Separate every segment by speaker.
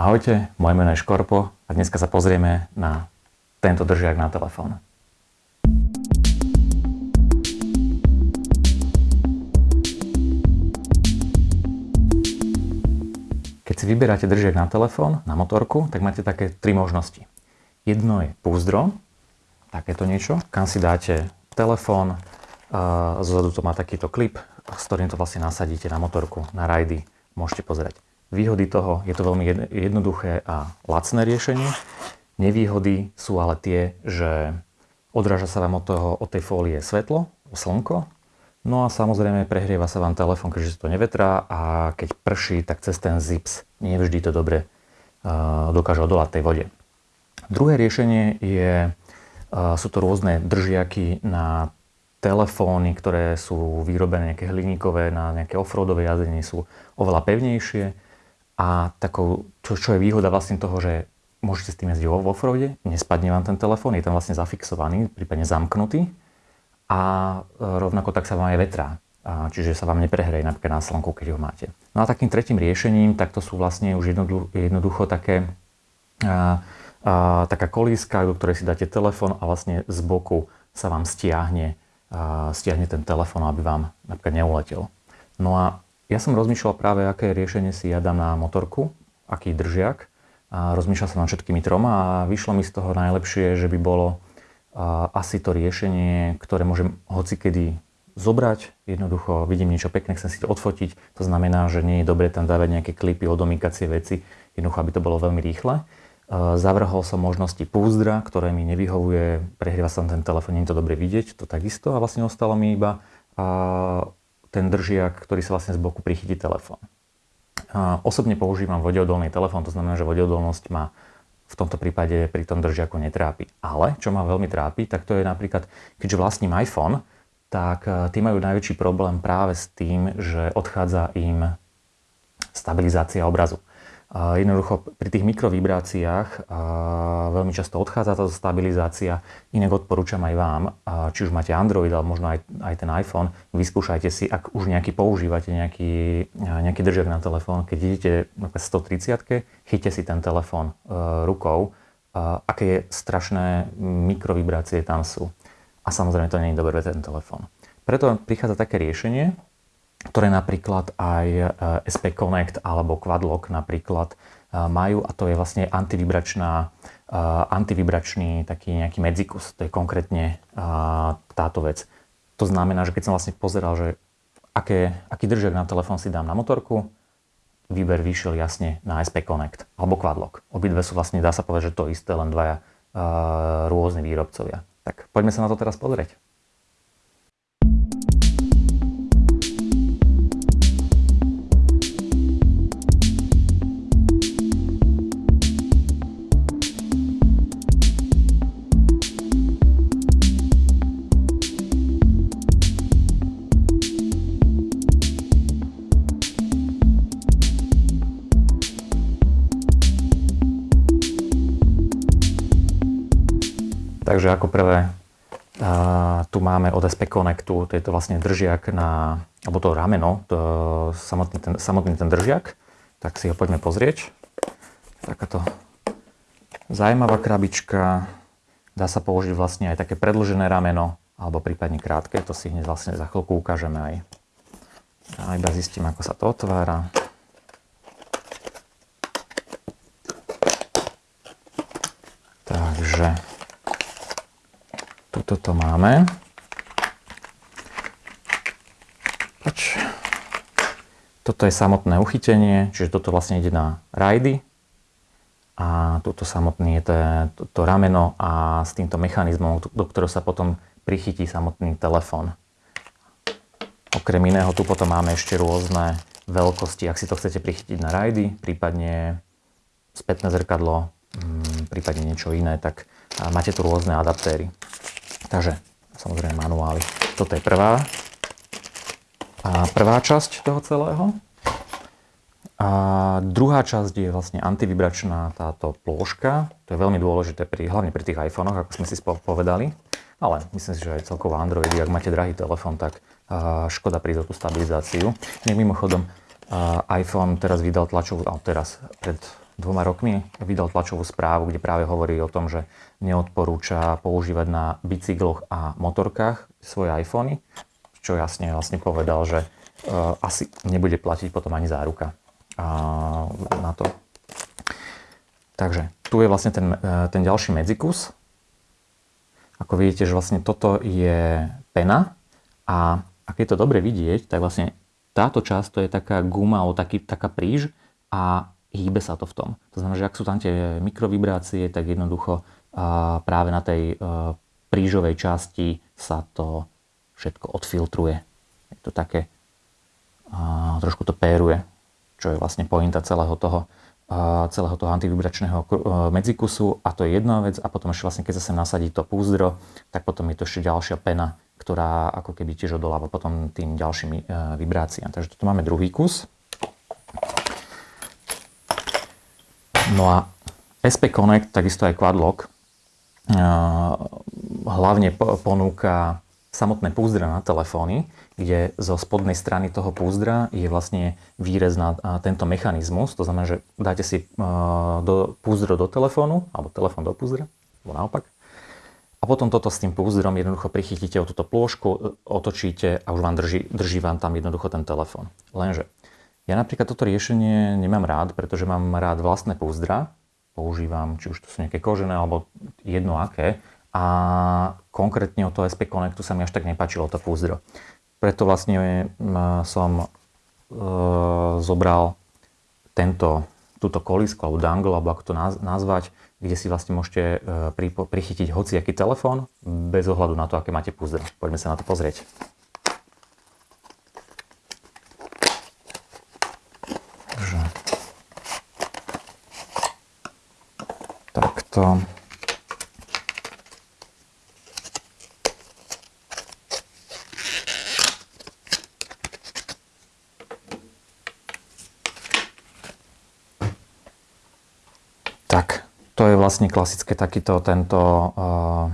Speaker 1: Ahojte, moje meno je Škorpo a dneska sa pozrieme na tento držiak na telefón. Keď si vyberáte držiak na telefón, na motorku, tak máte také tri možnosti. Jedno je púzdro, takéto niečo, kam si dáte telefón, zozadu to má takýto klip, s ktorým to vlastne nasadíte na motorku, na rajdy, môžete pozerať. Výhody toho, je to veľmi jednoduché a lacné riešenie. Nevýhody sú ale tie, že odráža sa vám od, toho, od tej fólie svetlo, slnko, no a samozrejme prehrieva sa vám telefón, keďže sa to nevetrá a keď prší, tak cez ten zips nevždy to dobre uh, dokáže odolať tej vode. Druhé riešenie je, uh, sú to rôzne držiaky na telefóny, ktoré sú vyrobené nejaké hliníkové na nejaké offroadové jazdenie, sú oveľa pevnejšie a takou, čo, čo je výhoda vlastne toho, že môžete s tým jazdiť vo offroade, nespadne vám ten telefón, je tam vlastne zafixovaný, prípadne zamknutý a e, rovnako tak sa vám aj vetrá. Čiže sa vám neprehreje napríklad na slnku, keď ho máte. No a takým tretím riešením, tak to sú vlastne už jednoducho, jednoducho také, a, a, taká kolíska, do ktorej si dáte telefón a vlastne z boku sa vám stiahne, a, stiahne ten telefón, aby vám napríklad neuletel. No a ja som rozmýšľal práve, aké riešenie si ja dám na motorku, aký držiak. A rozmýšľal som nad všetkými troma a vyšlo mi z toho najlepšie, že by bolo asi to riešenie, ktoré môžem hocikedy zobrať. Jednoducho vidím niečo pekné, chcem si to odfotiť. To znamená, že nie je dobre tam dávať nejaké klipy, odomýkacie veci. Jednoducho, aby to bolo veľmi rýchle. Zavrhol som možnosti púzdra, ktoré mi nevyhovuje, prehrieva sa ten telefón, nie je to dobre vidieť, to takisto. A vlastne ostalo mi iba ten držiak, ktorý sa vlastne z boku prichytí telefón. Osobne používam vodeodolný telefón, to znamená, že vodeodolnosť ma v tomto prípade pri tom držiaku netrápi. Ale čo ma veľmi trápi, tak to je napríklad, keďže vlastním iPhone, tak e, tí majú najväčší problém práve s tým, že odchádza im stabilizácia obrazu. Jednoducho pri tých mikrovibráciách veľmi často odchádza táto stabilizácia, inak odporúčam aj vám, či už máte Android alebo možno aj, aj ten iPhone, vyskúšajte si, ak už nejaký používate nejaký, nejaký držiak na telefón, keď idete na 130 chyťte si ten telefón e, rukou, aké strašné mikrovibrácie tam sú. A samozrejme to nie je dobré ten telefón. Preto prichádza také riešenie, ktoré napríklad aj e, SP Connect alebo Quadlock napríklad e, majú a to je vlastne antivibračná, e, antivibračný taký nejaký medzikus. To je konkrétne táto vec. To znamená, že keď som vlastne pozeral, že aké, aký držiak na telefón si dám na motorku, výber vyšiel jasne na SP Connect alebo Quadlock. Obidve sú vlastne, dá sa povedať, že to isté, len dvaja rôzni výrobcovia. Tak poďme sa na to teraz pozrieť. Takže ako prvé tu máme od SP Connectu, to je to vlastne držiak na, alebo to rameno, to, samotný, ten, samotný ten držiak. Tak si ho poďme pozrieť. Takáto zaujímavá krabička. Dá sa použiť vlastne aj také predlžené rameno, alebo prípadne krátke. To si hneď vlastne za chvíľku ukážeme aj. A iba zistím, ako sa to otvára. Takže toto máme. Poč. Toto je samotné uchytenie, čiže toto vlastne ide na rajdy. A toto samotný je to, to, to rameno a s týmto mechanizmom, do ktorého sa potom prichytí samotný telefón. Okrem iného tu potom máme ešte rôzne veľkosti, ak si to chcete prichytiť na rajdy, prípadne spätné zrkadlo, mm, prípadne niečo iné, tak máte tu rôzne adaptéry. Takže samozrejme manuály. Toto je prvá, a prvá časť toho celého. A druhá časť je vlastne antivibračná táto plôžka. To je veľmi dôležité pri, hlavne pri tých iPhonech, ako sme si povedali. Ale myslím si, že aj celkovo Androidy, ak máte drahý telefón, tak škoda prísť o tú stabilizáciu. Mimochodom, iPhone teraz vydal tlačovú, teraz pred dvoma rokmi vydal tlačovú správu, kde práve hovorí o tom, že neodporúča používať na bicykloch a motorkách svoje iPhony, čo jasne vlastne povedal, že uh, asi nebude platiť potom ani záruka uh, na to. Takže tu je vlastne ten, uh, ten ďalší medzikus. Ako vidíte, že vlastne toto je pena a ak je to dobre vidieť, tak vlastne táto časť to je taká guma alebo taký, taká príž a hýbe sa to v tom. To znamená, že ak sú tam tie mikrovibrácie, tak jednoducho práve na tej e, prížovej časti sa to všetko odfiltruje. Je to také, trošku to péruje, čo je vlastne pointa celého toho, celého toho antivibračného e, medzikusu a to je jedna vec a potom ešte vlastne keď sa sem nasadí to púzdro, tak potom je to ešte ďalšia pena, ktorá ako keby tiež odoláva potom tým ďalším e, vibráciám. Takže tu máme druhý kus. No a SP Connect, takisto aj Quadlock, hlavne ponúka samotné púzdra na telefóny, kde zo spodnej strany toho púzdra je vlastne výrez na tento mechanizmus. To znamená, že dáte si do, púzdro do telefónu, alebo telefón do púzdra, alebo naopak. A potom toto s tým púzdrom jednoducho prichytíte o túto plôžku, otočíte a už vám drží, drží vám tam jednoducho ten telefón. Lenže ja napríklad toto riešenie nemám rád, pretože mám rád vlastné púzdra. Používam, či už to sú nejaké kožené alebo jedno aké. A konkrétne od toho SP Connectu sa mi až tak nepačilo to púzdro. Preto vlastne som e, zobral tento, túto kolisku alebo dangle, alebo ako to nazvať, kde si vlastne môžete e, prichytiť hociaký telefón bez ohľadu na to, aké máte púzdro. Poďme sa na to pozrieť. Takto. Tak, to je vlastne klasické takýto tento, eh,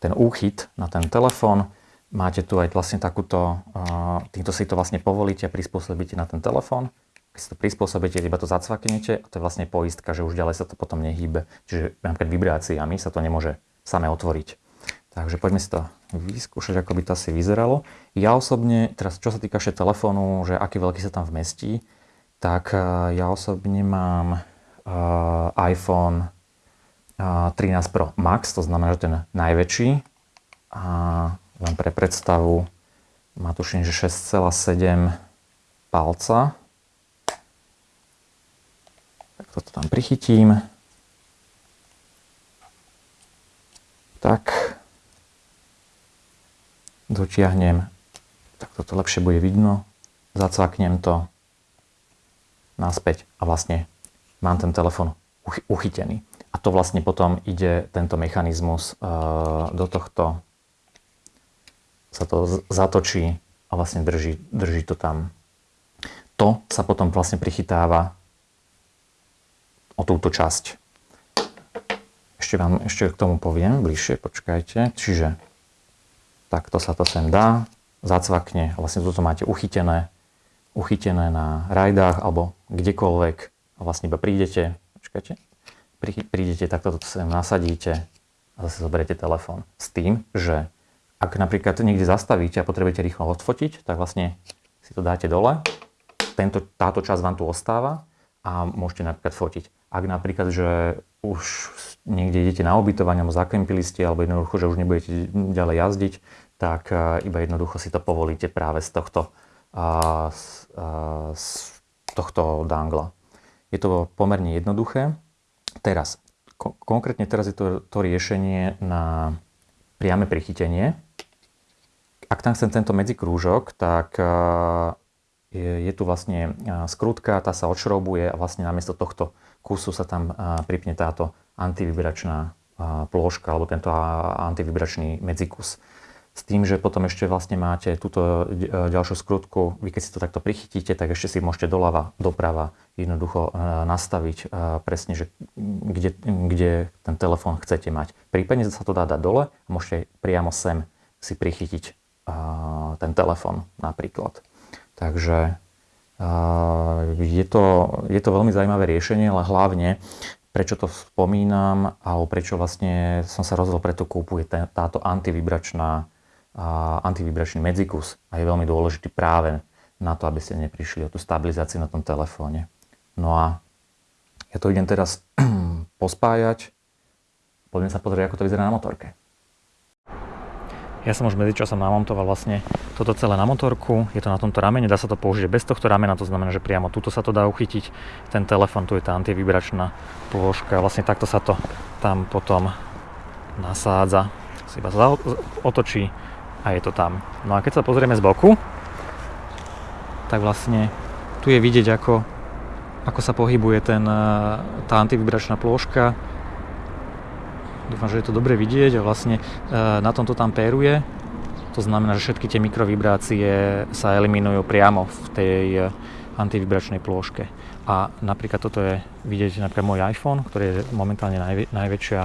Speaker 1: ten úchyt na ten telefón. Máte tu aj vlastne takúto, eh, týmto si to vlastne povolíte prispôsobíte na ten telefón keď si to prispôsobíte, iba to zacvaknete a to je vlastne poistka, že už ďalej sa to potom nehýbe. Čiže napríklad vibráciami sa to nemôže samé otvoriť. Takže poďme si to vyskúšať, ako by to asi vyzeralo. Ja osobne, teraz čo sa týka ešte telefónu, že aký veľký sa tam vmestí, tak eh, ja osobne mám uh, iPhone uh, eh, 13 Pro Max, to znamená, že ten najväčší. A len pre predstavu, má tuším, že 6,7 palca, toto tam prichytím. Tak. Dotiahnem. Tak toto lepšie bude vidno. Zacvaknem to naspäť a vlastne mám ten telefon uchytený. A to vlastne potom ide tento mechanizmus uh, do tohto sa to zatočí a vlastne drží, drží to tam. To sa potom vlastne prichytáva o túto časť. Ešte vám ešte k tomu poviem bližšie, počkajte. Čiže takto sa to sem dá, zacvakne, vlastne toto máte uchytené, uchytené na rajdách alebo kdekoľvek vlastne iba prídete, počkajte, prídete, takto to sem nasadíte a zase zoberiete telefón. S tým, že ak napríklad niekde zastavíte a potrebujete rýchlo odfotiť, tak vlastne si to dáte dole, tento, táto časť vám tu ostáva a môžete napríklad fotiť. Ak napríklad, že už niekde idete na ubytovanie, alebo zakempili ste, alebo jednoducho, že už nebudete ďalej jazdiť, tak e, iba jednoducho si to povolíte práve z tohto, z tohto dangla. Je to pomerne jednoduché. Teraz, konkrétne teraz je to, to riešenie na priame prichytenie. Ak tam chcem tento medzikrúžok, tak e, je, tu vlastne skrutka, tá sa odšroubuje a vlastne namiesto tohto kusu sa tam pripne táto antivibračná plôžka alebo tento antivibračný medzikus. S tým, že potom ešte vlastne máte túto e, ďalšiu skrutku, vy keď si to takto prichytíte, tak ešte si môžete doľava, doprava jednoducho e, nastaviť e, presne, že kde, kde ten telefón chcete mať. Prípadne sa to dá dať dole a môžete priamo sem si prichytiť ten telefón napríklad. Takže Je to, je to veľmi zaujímavé riešenie, ale hlavne prečo to spomínam, alebo prečo vlastne som sa rozhodol, preto kúpu je táto antivibračná, antivibračný medzikus a je veľmi dôležitý práve na to, aby ste neprišli o tú stabilizáciu na tom telefóne. No a ja to idem teraz pospájať. Poďme sa pozrieť, ako to vyzerá na motorke. Ja som už medzičasom namontoval vlastne toto celé na motorku. Je to na tomto ramene, dá sa to použiť bez tohto ramena, to znamená, že priamo tuto sa to dá uchytiť. Ten telefon, tu je tá antivibračná plôžka. Vlastne takto sa to tam potom nasádza. Si iba otočí a je to tam. No a keď sa pozrieme z boku, tak vlastne tu je vidieť, ako, ako sa pohybuje ten, tá antivibračná plôžka Dúfam, že je to dobre vidieť a vlastne e, na tomto tam péruje. To znamená, že všetky tie mikrovibrácie sa eliminujú priamo v tej e, antivibračnej plôžke. A napríklad toto je vidieť napríklad môj iPhone, ktorý je momentálne najvä, najväčšia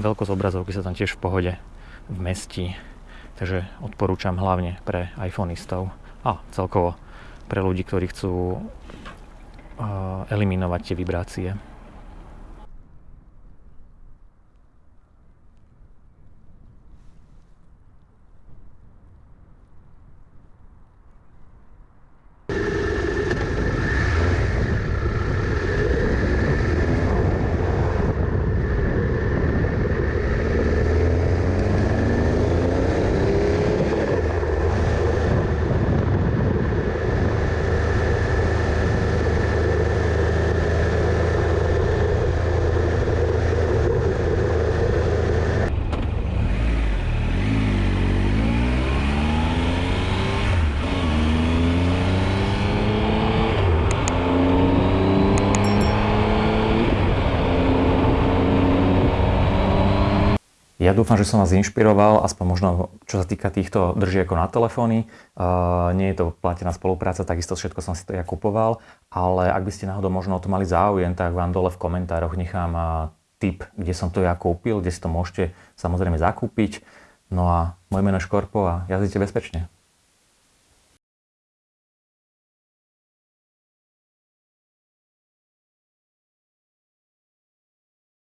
Speaker 1: veľkosť obrazovky sa tam tiež v pohode vmestí. Takže odporúčam hlavne pre iPhoneistov a celkovo pre ľudí, ktorí chcú uh, eliminovať tie vibrácie. Ja dúfam, že som vás inšpiroval, aspoň možno čo sa týka týchto držiekov na telefóny. Uh, nie je to platená spolupráca, takisto všetko som si to ja kupoval, ale ak by ste náhodou možno o to mali záujem, tak vám dole v komentároch nechám uh, tip, kde som to ja kúpil, kde si to môžete samozrejme zakúpiť. No a moje meno je Škorpo a jazdite bezpečne.